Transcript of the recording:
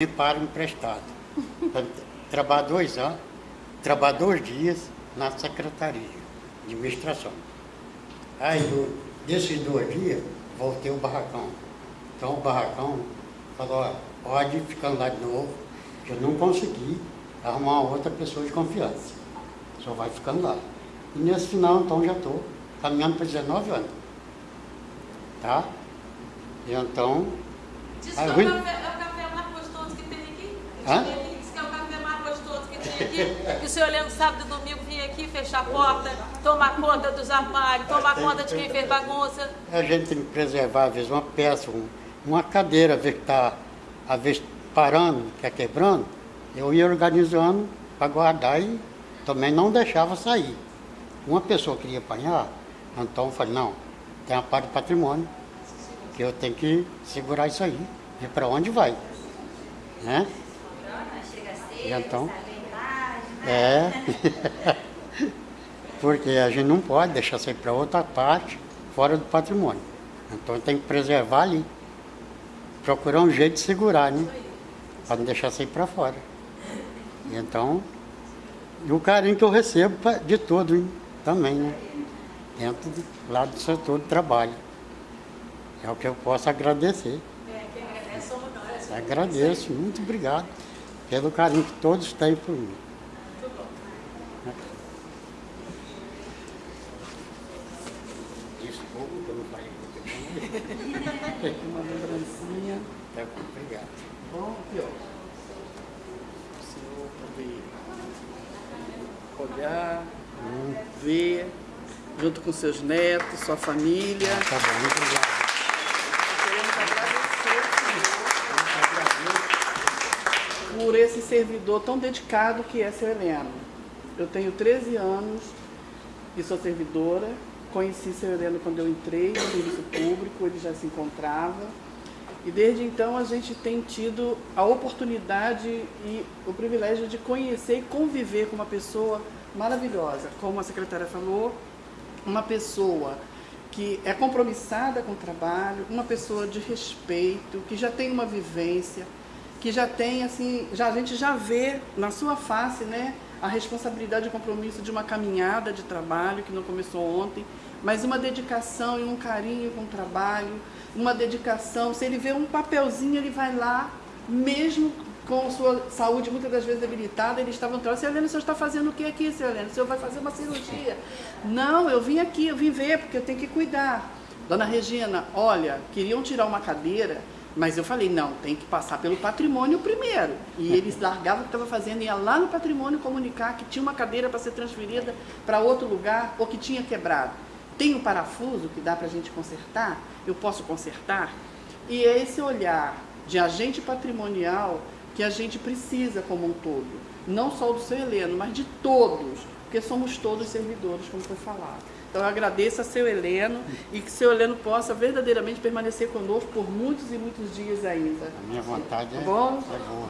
me para emprestado. Trabalhar dois anos, trabalhar dois dias na secretaria de administração. Aí, desses dois dias, voltei ao barracão. Então, o barracão falou, pode ficar lá de novo, que eu não consegui arrumar outra pessoa de confiança. Só vai ficando lá. E nesse final, então, já estou caminhando para 19 anos. Tá? E então... Que aí, é o Rui- café, é o café mais gostoso que tem aqui. Hã? Que é o café mais gostoso que tem aqui. Que o senhor lembra sábado e domingo vinha aqui fechar a porta, tomar conta dos armários, tomar conta de quem fez bagunça. A gente tem que preservar, às vezes, uma peça, um- uma cadeira, às vezes está às vezes, parando, que é quebrando, eu ia organizando para guardar e também não deixava sair. Uma pessoa queria apanhar, então eu falei, não, tem a parte do patrimônio, que eu tenho que segurar isso aí, ver para onde vai. Né? Então? É, porque a gente não pode deixar sair para outra parte, fora do patrimônio. Então tem que preservar ali. Procurar um jeito de segurar, né? Para não deixar sair para fora. E então, e o carinho que eu recebo de tudo, hein? também, né? Dentro do, lá do setor do trabalho. É o que eu posso agradecer. É, quem agradece somos nós. Agradeço, muito obrigado pelo carinho que todos têm por mim. Desculpa eu não falei muito Uma lembrancinha. Tá bom, ó. O senhor poder olhar, ver, junto com seus netos, sua família. Tá bom, muito obrigado. Queremos agradecer por esse servidor tão dedicado que é seu Heleno. Eu tenho 13 anos e sou servidora. Conheci seu Heleno quando eu entrei no serviço público, ele já se encontrava. E desde então a gente tem tido a oportunidade e o privilégio de conhecer e conviver com uma pessoa maravilhosa. Como a secretária falou, uma pessoa que é compromissada com o trabalho, uma pessoa de respeito, que já tem uma vivência, que já tem assim, já a gente já vê na sua face, né, a responsabilidade e compromisso de uma caminhada de trabalho que não começou ontem, mas uma dedicação e um carinho com o trabalho, uma dedicação, se ele vê um papelzinho, ele vai lá, mesmo com sua saúde muitas das vezes debilitada, ele estava entrando, seu Helena, o senhor está fazendo o que aqui, seu Helena? O senhor vai fazer uma cirurgia. Não, eu vim aqui, eu vim ver, porque eu tenho que cuidar. Dona Regina, olha, queriam tirar uma cadeira, mas eu falei, não, tem que passar pelo patrimônio primeiro. E eles largavam o que estava fazendo, ia lá no patrimônio comunicar que tinha uma cadeira para ser transferida para outro lugar ou que tinha quebrado. Tem um parafuso que dá para a gente consertar? Eu posso consertar? E é esse olhar de agente patrimonial que a gente precisa como um todo. Não só do seu Heleno, mas de todos, porque somos todos servidores, como foi falado. Então eu agradeço a seu Heleno e que seu Heleno possa verdadeiramente permanecer conosco por muitos e muitos dias ainda. A minha vontade é, Tá bom? é boa.